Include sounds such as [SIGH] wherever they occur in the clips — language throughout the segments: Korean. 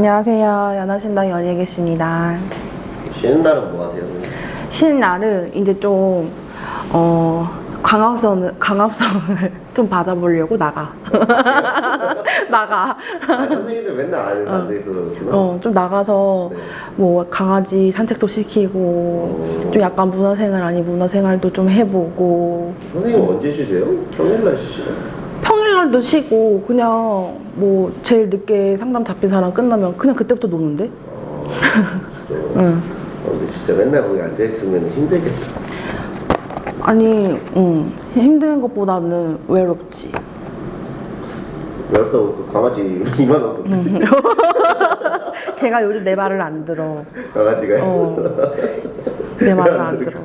안녕하세요. 연하신당 연예계십니다. 쉬는 날은 뭐 하세요? 쉬는 날은 이제 좀, 어, 강압성을, 강압성을 [LAUGHS] 좀 받아보려고 나가. [LAUGHS] 나가. 아, 선생님들 맨날 안에 앉아있어서 그렇구나. 어, 좀 나가서 네. 뭐 강아지 산책도 시키고, 어. 좀 약간 문화생활 아닌 문화생활도 좀 해보고, 선생님 언제 쉬세요? 평일날 쉬시나요? 평일날도 쉬고, 그냥 뭐 제일 늦게 상담 잡힌 사람 끝나면 그냥 그때부터 노는데? 아, 진짜. 응. 어, 근데 진짜 맨날 거기 앉아있으면 힘들겠다. 아니, 응. 힘든 것보다는 외롭지. 외웠다고 그 강아지 [LAUGHS] 이만 얻었는데 [LAUGHS] 걔가 요즘 내 말을 안 들어. 강아지가 어. 내 말을 안 [LAUGHS] 들어.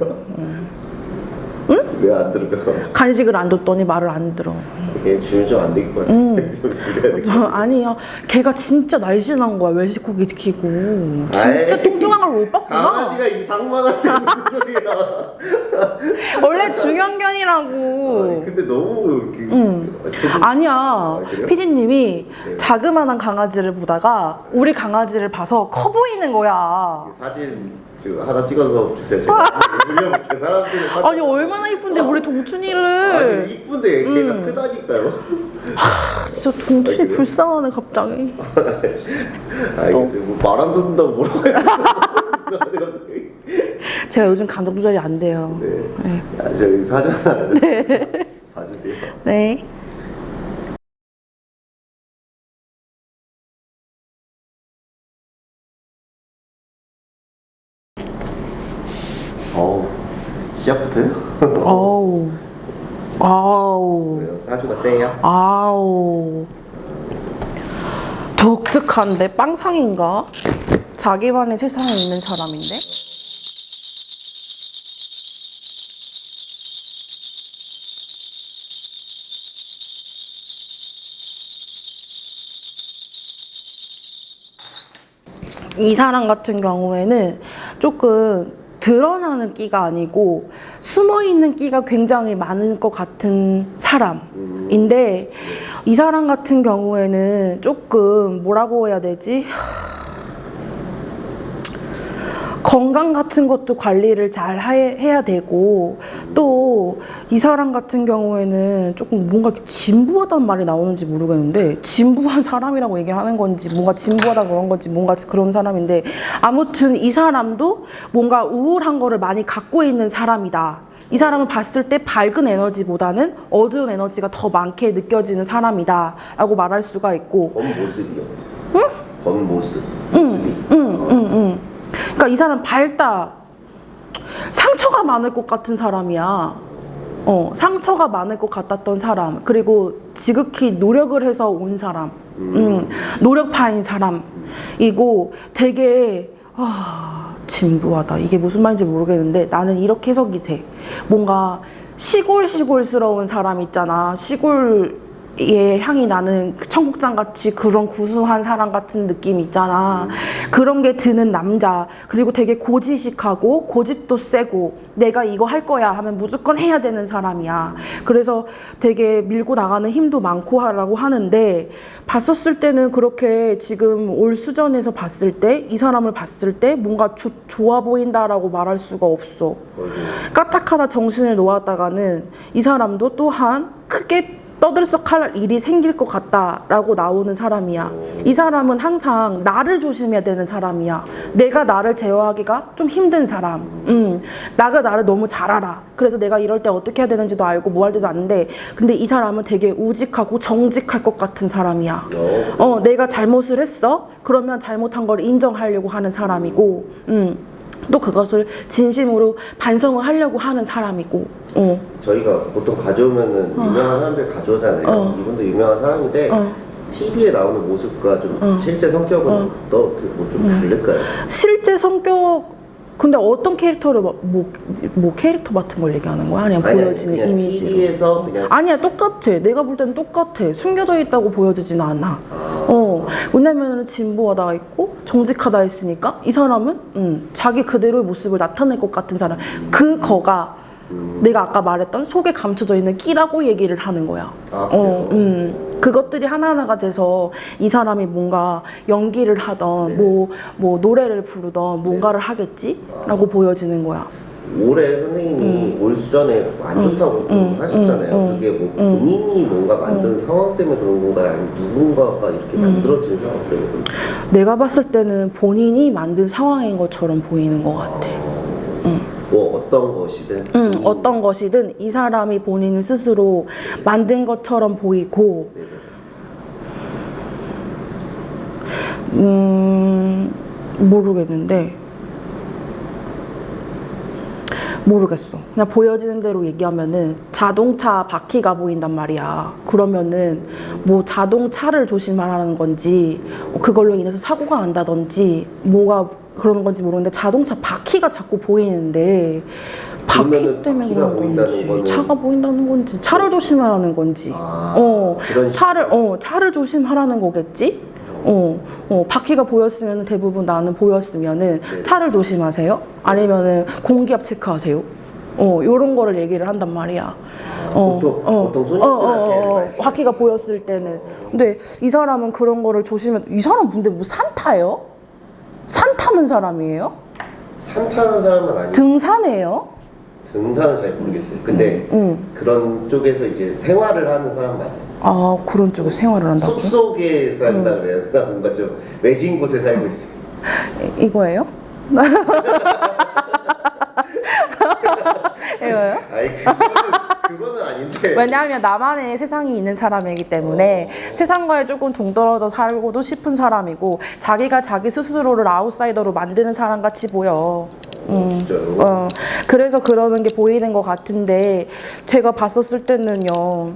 왜 안 들을까 강아지 간식을 안 줬더니 말을 안 들어. 걔좀안 되겠고 [LAUGHS] 좀 줄여야 될것 저, 같아 아니야. 걔가 진짜 날씬한 거야. 외식고기 시키고. 진짜 아이, 뚱뚱한 걸 못 봤구나. 강아지가 이 상만한테 무슨 소리야 [LAUGHS] 원래 중형견이라고. 아니, 근데 너무 그, 응. 좀- 아니야. 그래요? 피디님이 자그마한 강아지를 보다가 우리 강아지를 봐서 커 보이는 거야. 사진 지금 하나 찍어서 주세요 제가 올려볼게 [LAUGHS] 사람들이 아니 얼마나 이쁜데 우리 동춘이를. 아니 이쁜데 걔가 음. 크다니까요 진짜 동춘이 불쌍하네 갑자기. [LAUGHS] 알겠어요 뭐 말안 듣는다고 뭐라고 [LAUGHS] 제가 요즘 감정 조절이 안 돼요. 네. 아, 저기 사진 하나 봐주세요 네. 어우 시작부터요? 어우. 아우. 사주가 세요? 아우. 독특한데 빵상인가? 자기만의 세상에 있는 사람인데? 이 사람 같은 경우에는 조금 드러나는 끼가 아니고 숨어 있는 끼가 굉장히 많은 것 같은 사람인데 이 사람 같은 경우에는 조금 뭐라고 해야 되지? 건강 같은 것도 관리를 잘 해- 해야 되고 또 이 사람 같은 경우에는 조금 뭔가 이렇게 진부하다는 말이 나오는지 모르겠는데 진부한 사람이라고 얘기를 하는 건지 뭔가 진부하다 그런 건지 뭔가 그런 사람인데 아무튼 이 사람도 뭔가 우울한 거를 많이 갖고 있는 사람이다. 이 사람을 봤을 때 밝은 에너지보다는 어두운 에너지가 더 많게 느껴지는 사람이다 라고 말할 수가 있고 겉모습이요? 응? 겉모습 응. 그러니까 이 사람 밝다. 상처가 많을 것 같은 사람이야. 어, 상처가 많을 것 같았던 사람. 그리고 지극히 노력을 해서 온 사람. 음, 노력파인 사람이고 되게 아, 진부하다. 이게 무슨 말인지 모르겠는데 나는 이렇게 해석이 돼. 뭔가 시골시골스러운 사람 있잖아. 시골 의 향이 나는 그 청국장 같이 그런 구수한 사람 같은 느낌 있잖아. 그런 게 드는 남자. 그리고 되게 고지식하고 고집도 세고 내가 이거 할 거야 하면 무조건 해야 되는 사람이야. 그래서 되게 밀고 나가는 힘도 많고 하라고 하는데 봤었을 때는 그렇게 지금 올 수전에서 봤을 때 이 사람을 봤을 때 뭔가 조- 좋아 보인다라고 말할 수가 없어. 까딱하다 정신을 놓았다가는 이 사람도 또한 크게 떠들썩할 일이 생길 것 같다라고 나오는 사람이야. 이 사람은 항상 나를 조심해야 되는 사람이야. 내가 나를 제어하기가 좀 힘든 사람. 음, 나가 나를 너무 잘 알아. 그래서 내가 이럴 때 어떻게 해야 되는지도 알고 뭐 할 때도 아는데, 근데 이 사람은 되게 우직하고 정직할 것 같은 사람이야. 어, 어, 내가 잘못을 했어? 그러면 잘못한 걸 인정하려고 하는 사람이고, 음, 또 그것을 진심으로 반성을 하려고 하는 사람이고, 어, 저희가 보통 가져오면은 유명한 사람들 가져오잖아요 어. 이분도 유명한 사람인데 어. TV에 나오는 모습과 좀 어. 실제 성격은 어. 또뭐좀 다를까요? 실제 성격, 근데 어떤 캐릭터를, 뭐, 뭐, 뭐 캐릭터 같은 걸 얘기하는 거야? 아니면 아니, 아니, 보여지는 그냥 이미지로? TV에서 그냥 아니야, 똑같아. 내가 볼 때는 똑같아. 숨겨져 있다고 보여지진 않아. 아, 어, 왜냐면은 진보하다 있고 정직하다 했으니까 이 사람은 음, 자기 그대로의 모습을 나타낼 것 같은 사람. 그 거가 음. 내가 아까 말했던 속에 감춰져 있는 끼라고 얘기를 하는 거야. 아? 어, 음. 그것들이 하나하나가 돼서 이 사람이 뭔가 연기를 하던 네. 뭐, 뭐 노래를 부르던 뭔가를 하겠지라고 보여지는 거야. 올해 선생님이 올 수전에 안 좋다고 좀 하셨잖아요. 음, 그게 뭐 본인이 뭔가 만든 상황 때문에 그런 건가요? 아니면 누군가가 이렇게 음. 만들어진 상황 때문에 그런 내가 봤을 때는 본인이 만든 상황인 것처럼 보이는 것 같아. 뭐 어떤 것이든? 음, 이- 어떤 것이든 이 사람이 본인 스스로 만든 것처럼 보이고, 네, 음, 모르겠는데, 모르겠어. 그냥 보여지는 대로 얘기하면은 자동차 바퀴가 보인단 말이야. 그러면은 뭐 자동차를 조심하라는 건지, 그걸로 인해서 사고가 난다든지, 뭐가 그러는 건지 모르겠는데 자동차 바퀴가 자꾸 보이는데, 바퀴 때문에 그런 건지, 거는- 차가 보인다는 건지, 차를 조심하라는 건지, 아, 어, 차를, 어, 차를 조심하라는 거겠지? 어, 어, 바퀴가 보였으면 대부분 나는 보였으면은 네. 차를 조심하세요? 아니면은 공기압 체크하세요? 어, 요런 거를 얘기를 한단 말이야. 어, 보통- 보통 손님들한테 많이 바퀴가 보였을 때는. 근데 이 사람은 그런 거를 조심해. 이 사람 근데 뭐 산타요? 산 타는 사람이에요? 산 타는 사람은 아니고 등산해요? 등산은 잘 모르겠어요. 근데 응. 그런 쪽에서 이제 생활을 하는 사람 맞아요. 아, 그런 쪽에 생활을 한다고? 숲 속에 산다 그래야 되나 뭔가 좀 외진 곳에 살고 있어요. 이- 이거예요? [LAUGHS] 이거예요? 아니 그거는, 그거는 아닌데. 왜냐하면 나만의 세상이 있는 사람이기 때문에 세상과에 조금 동떨어져 살고도 싶은 사람이고 자기가 자기 스스로를 아웃사이더로 만드는 사람 같이 보여. 어, 진짜요? 어, 그래서 그러는 게 보이는 것 같은데 제가 봤었을 때는요.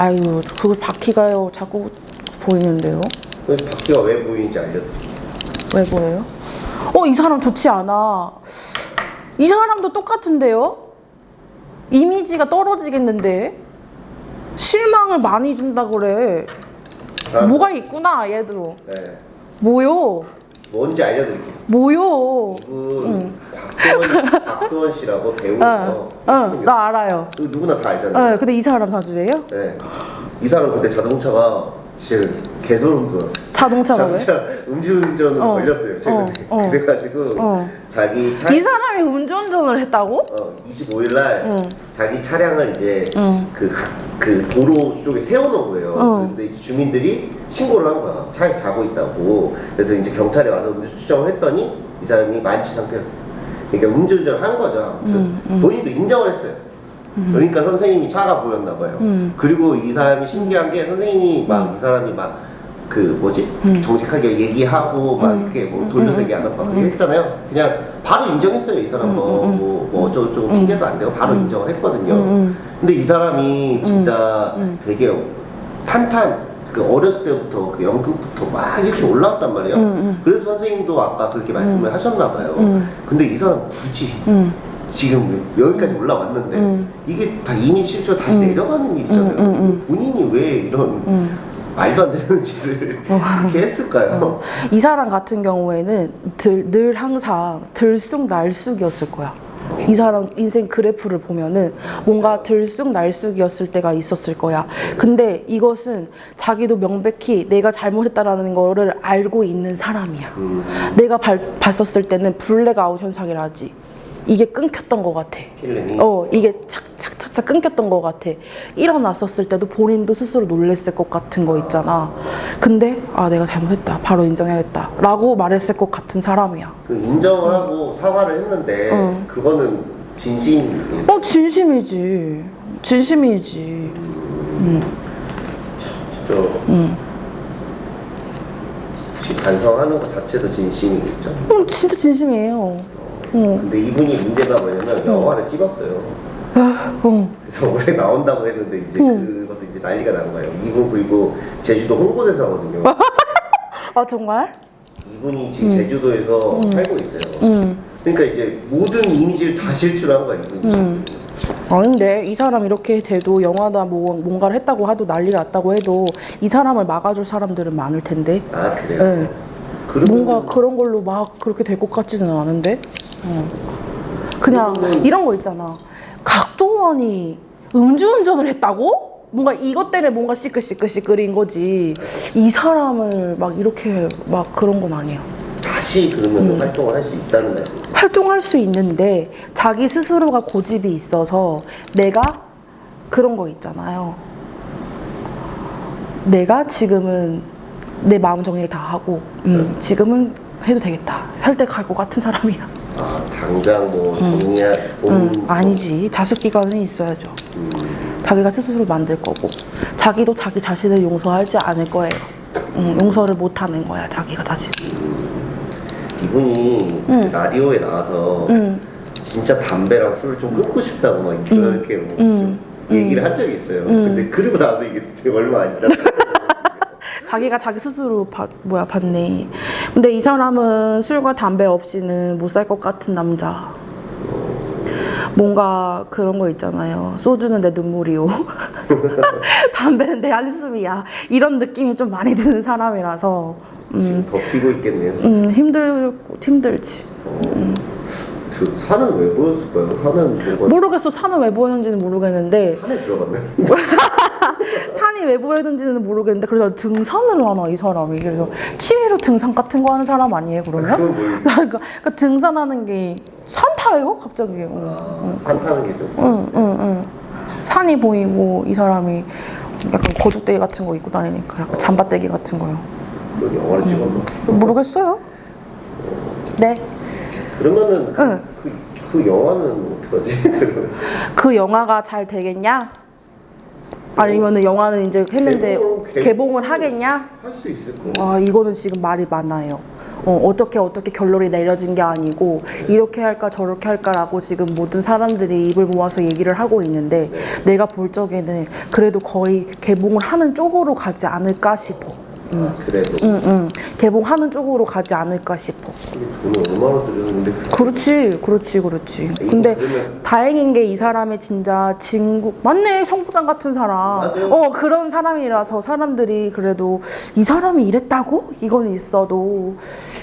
아유, 그걸 바퀴가요. 자꾸 보이는데요. 그래서 바퀴가 왜 보이는지 알려드릴게요. 왜 보여요? 어, 이 사람 좋지 않아. 이 사람도 똑같은데요? 이미지가 떨어지겠는데? 실망을 많이 준다 그래. 아, 뭐가 있구나, 얘도. 네. 뭐요? 뭔지 알려드릴게요. 뭐요? 이분 박도원, [LAUGHS] 박도원 씨라고 배우예요. 어, 어, 나 알아요. 누구나 다 알잖아요. 어, 근데 이 사람 사주예요? 네. 이 사람 근데 자동차가 진짜 개소름 돋았어. 자동차 음주운전으로 어, 걸렸어요 최근에. 어, 어. 그래가지고 어. 자기 차 이 사람이 음주운전을 했다고? 어, 25일 날 응. 자기 차량을 이제 응. 그, 가- 그 도로 쪽에 세워놓은 거예요. 어. 근데 주민들이 신고를 한 거야. 차에서 자고 있다고. 그래서 이제 경찰이 와서 음주 추정을 했더니 이 사람이 만취 상태였어요. 그러니까 음주운전을 한 거죠. 아무튼 본인도 인정을 했어요. 그러니까 선생님이 차가 보였나 봐요. 그리고 이 사람이 신기한 게 선생님이 막 이 사람이 막 그 뭐지? 정직하게 얘기하고 막 이렇게 뭐 돌려서 얘기 안 하고 막 했잖아요. 그냥 바로 인정했어요 이 사람 뭐뭐 어쩌고저쩌고 핑계도 안 대고 바로 인정을 했거든요. 근데 이 사람이 진짜 되게 탄탄 그 어렸을 때부터 그 연극부터 막 이렇게 올라왔단 말이에요. 그래서 선생님도 아까 그렇게 말씀을 하셨나 봐요. 근데 이 사람 굳이 응. 지금 여기까지 올라왔는데 음. 이게 다 이민 실조 다시 내려가는 일이잖아요. 음, 음, 본인이 왜 이런 말도 안 되는 짓을 어. 이렇게 했을까요? 이 사람 같은 경우에는 들, 늘 항상 들쑥날쑥이었을 거야. 이 사람 인생 그래프를 보면은 뭔가 들쑥날쑥이었을 때가 있었을 거야. 근데 이것은 자기도 명백히 내가 잘못했다라는 거를 알고 있는 사람이야. 음, 내가 발- 봤었을 때는 블랙아웃 현상이라 지. 이게 끊겼던 것 같아. 어, 이게 착착 착착 끊겼던 것 같아. 일어났었을 때도 본인도 스스로 놀랬을 것 같은 거 있잖아. 근데, 아, 내가 잘못했다. 바로 인정해야겠다. 라고 말했을 것 같은 사람이야. 그 인정을 하고 사과를 했는데 어. 그거는 진심이에요. 어, 진심이지. 진심이지. 진짜 지금 반성하는 것 자체도 진심이겠죠. 어, 진짜 진심이에요. 어, 근데 이분이 문제가 뭐냐면 영화를 찍었어요. 어. 그래서 올해 나온다고 했는데 이제 그것도 이제 난리가 난 거예요. 이분 그리고 제주도 홍보대사 거든요. [LAUGHS] 아, 정말? 이분이 지금 제주도에서 살고 있어요. 응. 그러니까 이제 모든 이미지를 다 실추한 거야 이분이. 아닌데, 이 사람 이렇게 돼도 영화다 뭐, 뭔가를 했다고 하도 난리가 났다고 해도 이 사람을 막아줄 사람들은 많을 텐데. 아 그래요? 네. 뭔가 그런 걸로 막 그렇게 될 것 같지는 않은데 어. 그냥 이런 거 있잖아 각동원이 음주운전을 했다고? 뭔가 이것 때문에 뭔가 시끌시끌시끌인 거지. 이 사람을 막 이렇게 막 그런 건 아니야. 다시 그러면 음. 활동을 할 수 있다는 말씀. 활동할 수 있는데 자기 스스로가 고집이 있어서 내가 그런 거 있잖아요. 내가 지금은 내 마음 정리를 다 하고 음, 지금은 해도 되겠다 할때갈것 같은 사람이야. 아 당장 뭐 정리할 돈 음, 아니지 자숙 기간은 있어야죠. 자기가 스스로 만들 거고 자기도 자기 자신을 용서하지 않을 거예요. 음, 용서를 못 하는 거야 자기가 자신. 이분이 라디오에 나와서 음. 진짜 담배랑 술을 좀 끊고 싶다고 막 이렇게 뭐 음. 좀 얘기를 한 적이 있어요. 근데 그러고 나서 이게 얼마 안 지났어요. 자기가 자기 스스로 받, 뭐야 받네. 근데 이 사람은 술과 담배 없이는 못 살 것 같은 남자. 뭔가 그런 거 있잖아요. 소주는 내 눈물이요. [LAUGHS] 담배는 내 한숨이야. 이런 느낌이 좀 많이 드는 사람이라서 지금 더 피고 있겠네요. 음, 힘들고 힘들지. 그 산은 왜 보였을까요? 산은 뭐가 모르겠어. 산은 왜 보였는지는 모르겠는데 산에 들어갔나요? [LAUGHS] 산이 왜 보였는지는 모르겠는데 그래서 등산을 하나 이 사람이 그래서 취미로 등산 같은 거 하는 사람 아니에요 그러면? 모르겠어요. [LAUGHS] 그러니까, 그러니까 등산하는 게 산타예요 갑자기. 어. 아, 산 타는 게 좀. 응, 응, 응. 산이 보이고 이 사람이 약간 거죽대기 같은 거 입고 다니니까 약간 잠바대기 같은 거요. 영화를 찍었나? 모르겠어요. 네. 그러면은 그, 응. 그, 그 영화는 어떡하지? [LAUGHS] 그 영화가 잘 되겠냐? 아니면은 영화는 이제 했는데 개봉, 개봉. 개봉을 하겠냐? 할 수 있을 거. 아 이거는 지금 말이 많아요. 어, 어떻게 어떻게 결론이 내려진 게 아니고 이렇게 할까 저렇게 할까라고 지금 모든 사람들이 입을 모아서 얘기를 하고 있는데 내가 볼 적에는 그래도 거의 개봉을 하는 쪽으로 가지 않을까 싶어. 아, 그래도 응, 응. 개봉하는 쪽으로 가지 않을까 싶어. 돈을 얼마나 들였는데 그렇지, 그렇지, 그렇지. 근데 그러면- 다행인 게 이 사람이 진짜 진국 맞네 성부장 같은 사람. 맞아요. 어 그런 사람이라서 사람들이 그래도 이 사람이 이랬다고 이건 있어도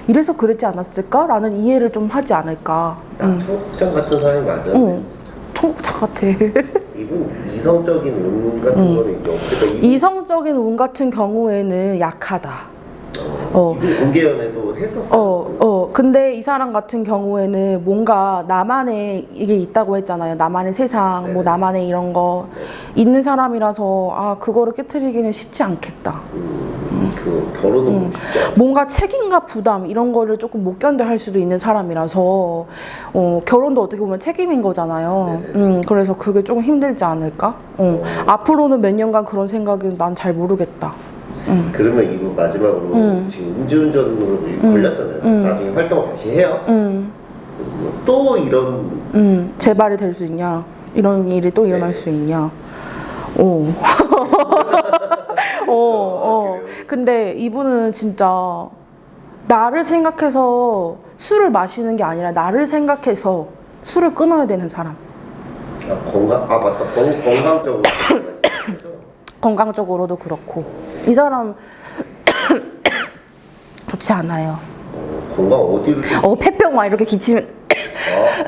이래서 그랬지 않았을까 라는 이해를 좀 하지 않을까. 딱 청국장 같은 사람이 맞아. 어, 청부장 같아. 이분 이성적인 운 같은 거는 이제 없을까? 이, 이성적인 운 같은 경우에는 약하다. 어. 이분 공개연애도 했었어. 어, 어. 근데 이 사람 같은 경우에는 뭔가 나만의 이게 있다고 했잖아요. 나만의 세상, 뭐 네. 나만의 이런 거 있는 사람이라서 아 그거를 깨뜨리기는 쉽지 않겠다. 음, 그 결혼은 쉽지 않아. 뭔가 책임과 부담 이런 거를 조금 못 견뎌할 수도 있는 사람이라서 어, 결혼도 어떻게 보면 책임인 거잖아요. 네네. 음, 그래서 그게 조금 힘들지 않을까? 어. 앞으로는 몇 년간 그런 생각은 난 잘 모르겠다. 그러면 이분 마지막으로 음. 지금 음주운전으로 걸렸잖아요. 나중에 활동을 다시 해요. 음, 뭐또 이런 음, 재발이 될 수 있냐? 이런 일이 또 일어날 네. 수 있냐? 오. [LAUGHS] 어, 어. 근데 이분은 진짜 나를 생각해서 술을 마시는 게 아니라 나를 생각해서 술을 끊어야 되는 사람. 아, 건강 아 맞다 건, 건강적으로 말씀하셨죠? 건강적으로도 그렇고. 이 사람 [COUGHS] 좋지 않아요. 어, 건강 어디로 어, 폐병 막 이렇게 기치면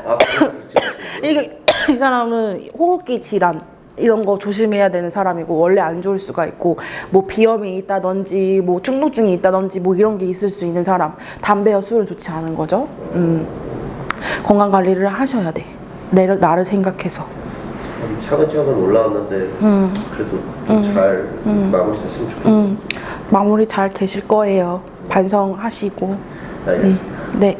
아, 아. [COUGHS] 이게 [COUGHS] 이 사람은 호흡기 질환 이런 거 조심해야 되는 사람이고 원래 안 좋을 수가 있고 뭐 비염이 있다든지 뭐 충농증이 있다든지 뭐 이런 게 있을 수 있는 사람 담배와 술은 좋지 않은 거죠. 음. 건강 관리를 하셔야 돼. 내 나를 생각해서. 차근차근 올라왔는데 그래도 좀잘 마무리 됐으면 좋겠네요. 음. 마무리 잘 되실 거예요. 반성하시고. 알겠습니다. 네.